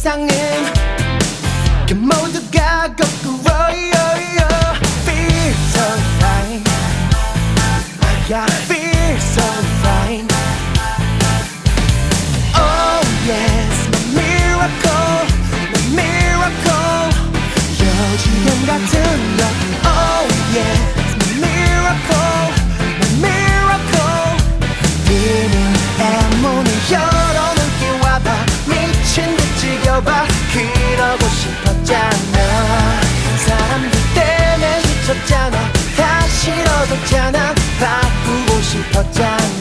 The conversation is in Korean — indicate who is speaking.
Speaker 1: 세상엔 그 모두가 거꾸로 got so high yeah. 봐. 그러고 싶었잖아. 사람들 때문에 미쳤잖아. 다 싫어졌잖아. 바꾸고 싶었잖아.